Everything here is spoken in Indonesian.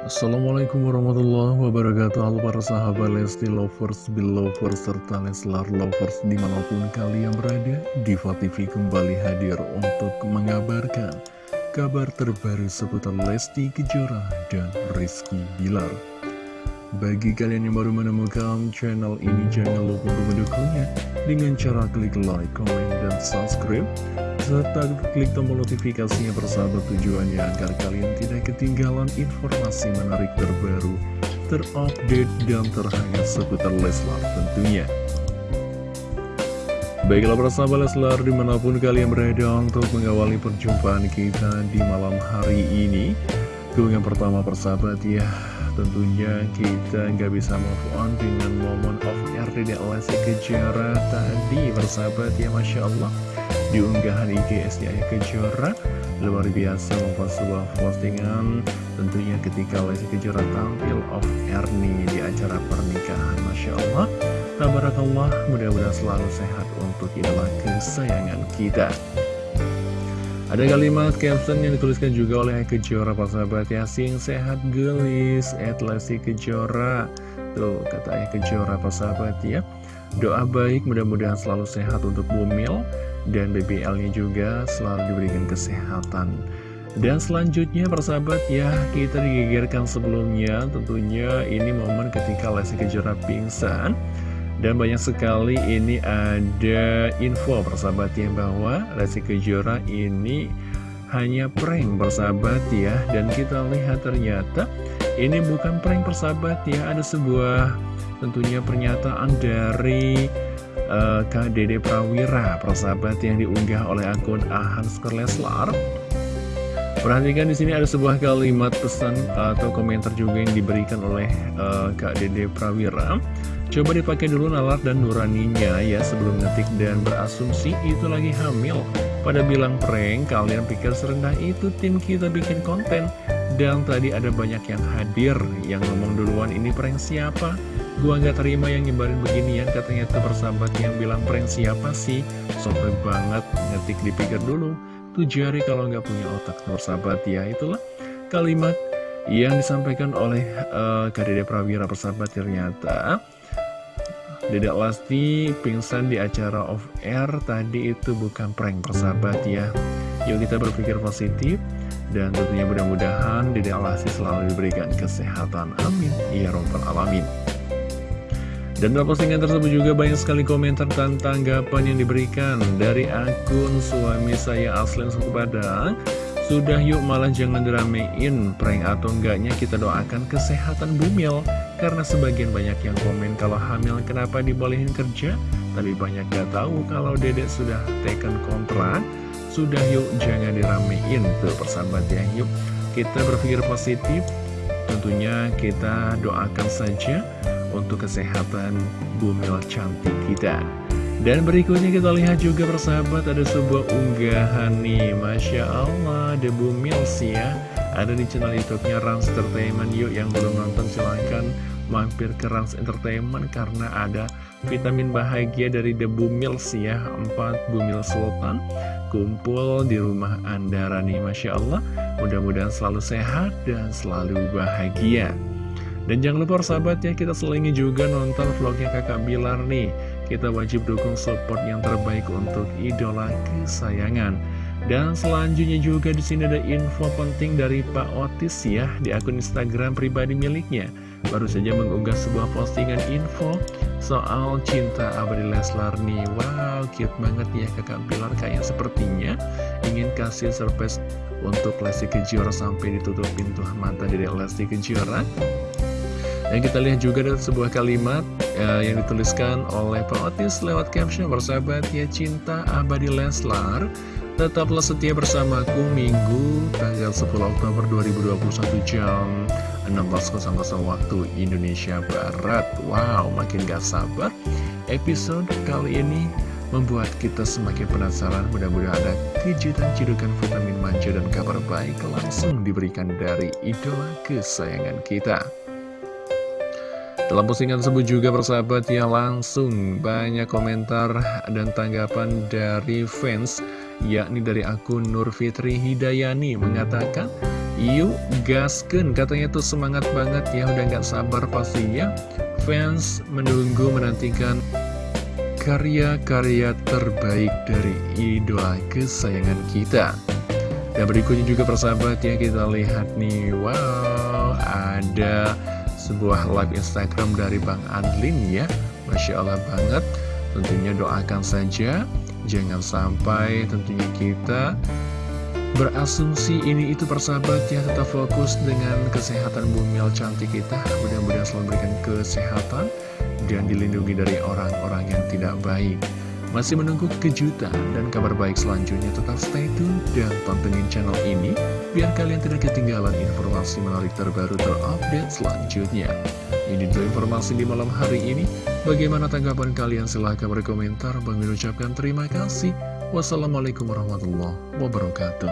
Assalamualaikum warahmatullahi wabarakatuh. Halo para sahabat Lesti Lovers, Belovers, serta Leslar Lovers di mana pun kalian berada Diva TV kembali hadir untuk mengabarkan kabar terbaru seputar Lesti Kejora dan Rizky Bilar. Bagi kalian yang baru menemukan channel ini jangan lupa untuk mendukungnya dengan cara klik like, comment, dan subscribe serta klik tombol notifikasinya bersahabat tujuannya agar kalian tidak ketinggalan informasi menarik terbaru, terupdate, dan terhangat seputar Leslar tentunya. Baiklah persahabat Leslar di mana pun kalian berada untuk mengawali perjumpaan kita di malam hari ini. Keunggahan pertama persahabat ya, tentunya kita nggak bisa move on dengan momen of air di Lesti Kejara tadi persahabat ya Masya Allah di unggahan IG SDI Kejora. Luar biasa membuat sebuah postingan tentunya ketika Lesti Kejora tampil off air di acara pernikahan Masya Allah. Tabarakallah mudah-mudahan selalu sehat untuk idola kesayangan kita. Ada kalimat caption yang dituliskan juga oleh Kejora Pak sahabat Yasin sehat gelis at Lesti Kejora. Tuh kata Ayah Kejora Pak sahabat ya Doa baik mudah-mudahan selalu sehat untuk Bumil dan BBL-nya juga selalu diberikan kesehatan. Dan selanjutnya persahabat ya kita digegerkan sebelumnya. Tentunya ini momen ketika Lesti Kejora pingsan. Dan banyak sekali ini ada info persahabat ya bahwa Lesti Kejora ini hanya prank persahabat ya. Dan kita lihat ternyata ini bukan prank persahabat ya ada sebuah tentunya pernyataan dari uh, Kak Dede Prawira persahabat yang diunggah oleh akun Ahans Leslar Perhatikan di sini ada sebuah kalimat pesan atau komentar juga yang diberikan oleh uh, Kak Dede Prawira. Coba dipakai dulu nalar dan nuraninya ya sebelum ngetik dan berasumsi itu lagi hamil. Pada bilang prank, kalian pikir serendah itu tim kita bikin konten. Dan tadi ada banyak yang hadir yang ngomong duluan ini prank siapa? Gua nggak terima yang nyebarin beginian. Katanya tuh persahabat yang bilang prank siapa sih? Sobat banget ngetik dipikir dulu. Tuh jari kalau nggak punya otak persahabat ya. Itulah kalimat yang disampaikan oleh uh, Kak Dede Prawira persahabat ternyata. Dedek Lasti pingsan di acara off air tadi itu bukan prank persahabat ya. Yuk kita berpikir positif dan tentunya mudah-mudahan Dedek Lasti selalu diberikan kesehatan Amin Ya Robbal Alamin dan dalam postingan tersebut juga banyak sekali komentar dan tanggapan yang diberikan dari akun suami saya Aslen Suku Padang. Sudah yuk malah jangan diramein prank atau enggaknya kita doakan kesehatan Bumil. Karena sebagian banyak yang komen kalau hamil kenapa dibolehin kerja. Tapi banyak gak tahu kalau dedek sudah taken kontrak. Sudah yuk jangan diramein tuh persahabat ya yuk. Kita berpikir positif. Tentunya kita doakan saja untuk kesehatan bumil cantik kita. Dan berikutnya kita lihat juga persahabat ada sebuah unggahan nih. Masya Allah ada bumil sih ya. Ada di channel youtube-nya Rans Entertainment. Yuk yang belum nonton silahkan mampir ke Rans Entertainment karena ada vitamin bahagia dari The Bumils ya. 4 Bumil Sultan kumpul di rumah Andara nih Masya Allah mudah-mudahan selalu sehat dan selalu bahagia dan jangan lupa sahabat ya, kita selingi juga nonton vlognya kakak Bilar nih. Kita wajib dukung support yang terbaik untuk idola kesayangan. Dan selanjutnya juga di sini ada info penting dari Pak Otis ya di akun Instagram pribadi miliknya. Baru saja mengunggah sebuah postingan info soal cinta abadi Leslar nih. Wow, cute banget ya kakak Bilar kayaknya sepertinya ingin kasih surprise untuk Lesti Kejora sampai ditutup pintu mata dari Lesti Kejora. Dan kita lihat juga ada sebuah kalimat ya, yang dituliskan oleh Pak Otis lewat caption bersahabat ya cinta abadi Leslar Tetaplah setia bersamaku Minggu tanggal 10 Oktober 2021 jam 16.00 waktu Indonesia Barat. Wow makin gak sabar Episode kali ini membuat kita semakin penasaran. Mudah-mudahan ada kejutan cidukan vitamin manja dan kabar baik langsung diberikan dari idola kesayangan kita. Dalam postingan tersebut juga persahabat ya langsung banyak komentar dan tanggapan dari fans yakni dari akun Nur Fitri Hidayani mengatakan Yuk gasken katanya tuh semangat banget. Ya udah gak sabar pastinya. Fans menunggu menantikan karya-karya terbaik dari idola kesayangan kita. Dan berikutnya juga persahabat ya kita lihat nih. Wow ada sebuah live Instagram dari Bang Adlin ya. Masya Allah banget. Tentunya doakan saja. Jangan sampai tentunya kita berasumsi ini itu persahabat ya tetap fokus dengan kesehatan bumil cantik kita. Mudah-mudahan selalu memberikan kesehatan dan dilindungi dari orang-orang yang tidak baik. Masih menunggu kejutan dan kabar baik selanjutnya tetap stay tune dan pantengin channel ini biar kalian tidak ketinggalan informasi menarik terbaru terupdate selanjutnya. Ini dulu informasi di malam hari ini. Bagaimana tanggapan kalian? Silahkan berkomentar. Bang ucapkan terima kasih Wassalamualaikum warahmatullahi wabarakatuh